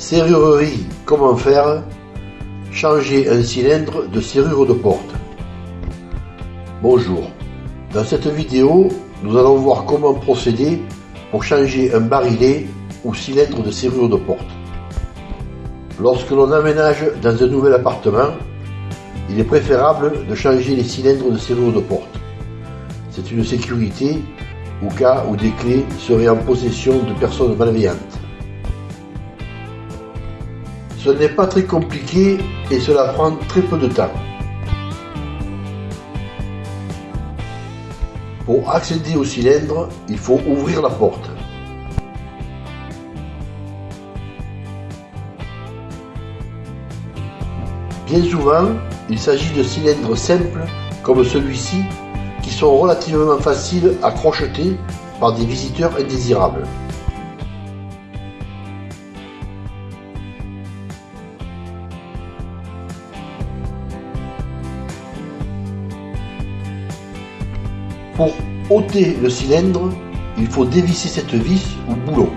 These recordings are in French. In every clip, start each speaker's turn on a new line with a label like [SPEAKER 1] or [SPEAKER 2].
[SPEAKER 1] Serrurerie Comment faire? Changer un cylindre de serrure de porte. Bonjour. Dans cette vidéo, nous allons voir comment procéder pour changer un barillet ou cylindre de serrure de porte. Lorsque l'on aménage dans un nouvel appartement, il est préférable de changer les cylindres de serrure de porte. C'est une sécurité au cas où des clés seraient en possession de personnes malveillantes. Ce n'est pas très compliqué et cela prend très peu de temps. Pour accéder au cylindre, il faut ouvrir la porte. Bien souvent, il s'agit de cylindres simples comme celui-ci qui sont relativement faciles à crocheter par des visiteurs indésirables. Pour ôter le cylindre, il faut dévisser cette vis ou boulon.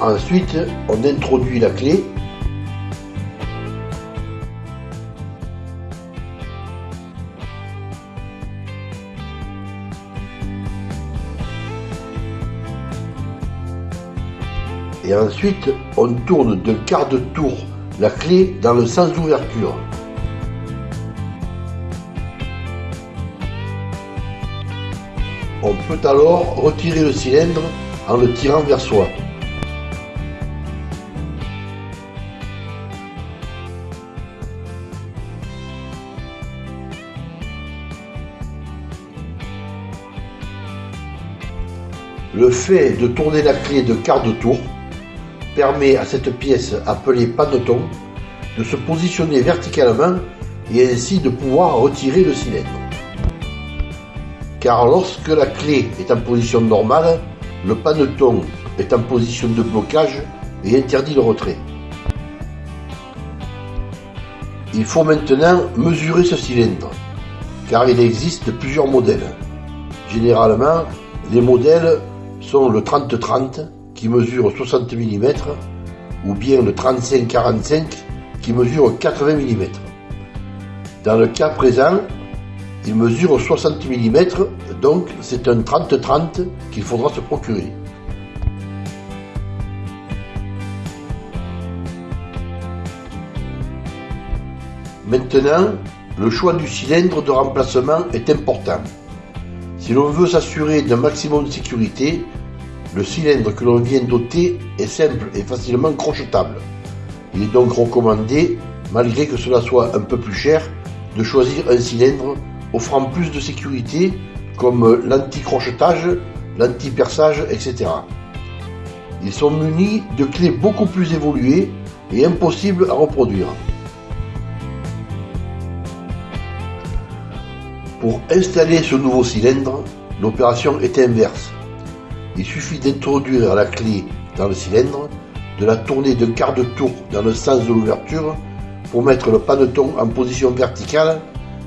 [SPEAKER 1] Ensuite, on introduit la clé et ensuite on tourne d'un quart de tour la clé dans le sens d'ouverture. On peut alors retirer le cylindre en le tirant vers soi. Le fait de tourner la clé de quart de tour permet à cette pièce appelée paneton de se positionner verticalement et ainsi de pouvoir retirer le cylindre. Car lorsque la clé est en position normale, le paneton est en position de blocage et interdit le retrait. Il faut maintenant mesurer ce cylindre, car il existe plusieurs modèles. Généralement, les modèles sont le 30-30 qui mesure 60 mm ou bien le 35-45 qui mesure 80 mm. Dans le cas présent, il mesure 60 mm, donc c'est un 30-30 qu'il faudra se procurer. Maintenant, le choix du cylindre de remplacement est important. Si l'on veut s'assurer d'un maximum de sécurité, le cylindre que l'on vient doter est simple et facilement crochetable. Il est donc recommandé, malgré que cela soit un peu plus cher, de choisir un cylindre offrant plus de sécurité comme l'anti-crochetage, l'anti-perçage, etc. Ils sont munis de clés beaucoup plus évoluées et impossibles à reproduire. Pour installer ce nouveau cylindre, l'opération est inverse. Il suffit d'introduire la clé dans le cylindre, de la tourner d'un quart de tour dans le sens de l'ouverture pour mettre le paneton en position verticale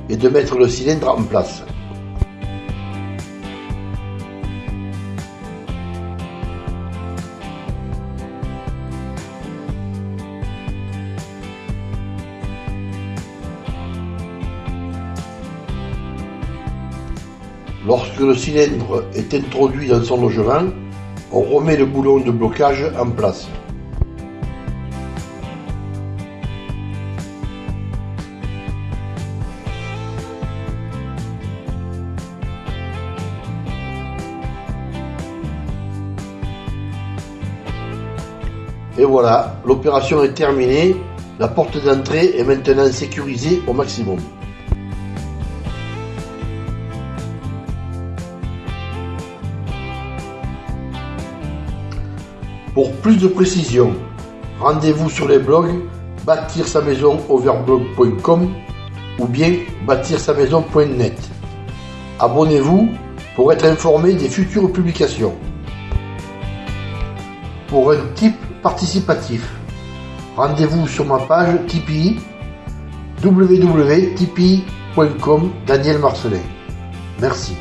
[SPEAKER 1] et de mettre le cylindre en place. Lorsque le cylindre est introduit dans son logement, on remet le boulon de blocage en place. Et voilà, l'opération est terminée, la porte d'entrée est maintenant sécurisée au maximum. Pour plus de précision, rendez-vous sur les blogs bâtir sa maison overblog.com ou bien bâtir sa maison.net. Abonnez-vous pour être informé des futures publications. pour un type participatif. Rendez-vous sur ma page Tipeee www.tipeee.com Daniel Marcelin. Merci.